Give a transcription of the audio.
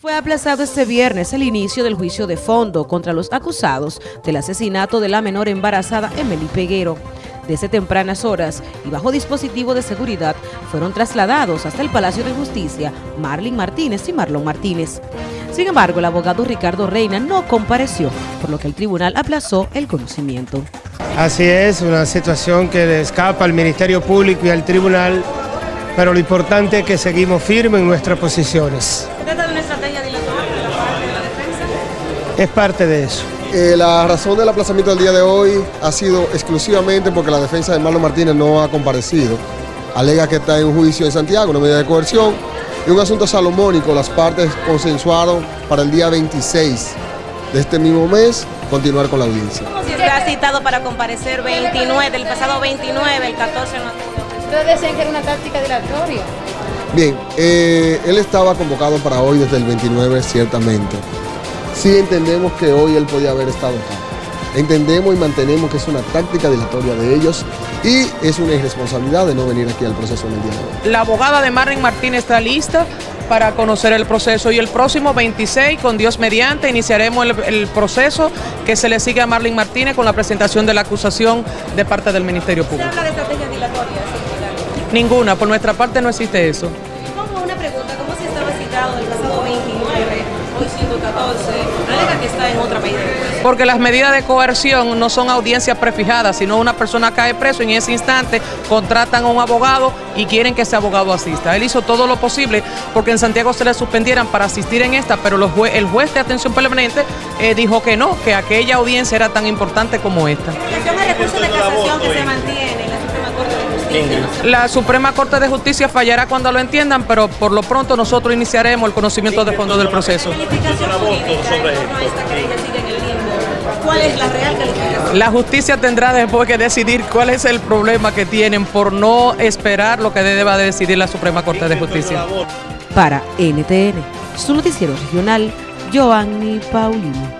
Fue aplazado este viernes el inicio del juicio de fondo contra los acusados del asesinato de la menor embarazada Emily Peguero. Desde tempranas horas y bajo dispositivo de seguridad fueron trasladados hasta el Palacio de Justicia Marlin Martínez y Marlon Martínez. Sin embargo, el abogado Ricardo Reina no compareció, por lo que el tribunal aplazó el conocimiento. Así es, una situación que le escapa al Ministerio Público y al tribunal, pero lo importante es que seguimos firmes en nuestras posiciones. Es parte de eso. Eh, la razón del aplazamiento del día de hoy ha sido exclusivamente porque la defensa de Marlon Martínez no ha comparecido. Alega que está en un juicio en Santiago, una medida de coerción, y un asunto salomónico. Las partes consensuaron para el día 26 de este mismo mes continuar con la audiencia. ¿Cómo se ha citado para comparecer 29, del pasado 29, el 14 no Ustedes decían que era una táctica dilatoria. Bien, eh, él estaba convocado para hoy desde el 29 ciertamente sí entendemos que hoy él podía haber estado acá. Entendemos y mantenemos que es una táctica dilatoria de ellos y es una irresponsabilidad de no venir aquí al proceso en el día de hoy. La abogada de Marlene Martínez está lista para conocer el proceso y el próximo 26, con Dios mediante, iniciaremos el, proceso que se le sigue a Marlene Martínez con la presentación de la acusación de parte del Ministerio Público. ¿Se habla de estrategia dilatoria? Ninguna, por nuestra parte no existe eso. ¿Cómo una pregunta? ¿Cómo se estaba citado el pasado 29, hoy siendo 14? que está en otra medida Porque las medidas de coerción no son audiencias prefijadas, sino una persona cae preso y en ese instante contratan a un abogado y quieren que ese abogado asista. Él hizo todo lo posible porque en Santiago se le suspendieran para asistir en esta, pero el juez de atención permanente eh, dijo que no, que aquella audiencia era tan importante como esta. recurso de casación que se mantiene La Suprema Corte de Justicia fallará cuando lo entiendan, pero por lo pronto nosotros iniciaremos el conocimiento de fondo del proceso. ¿Cuál es la real calificación? La justicia tendrá después que decidir cuál es el problema que tienen por no esperar lo que deba decidir la Suprema Corte de Justicia. Para NTN, su noticiero regional, Joanny Paulino.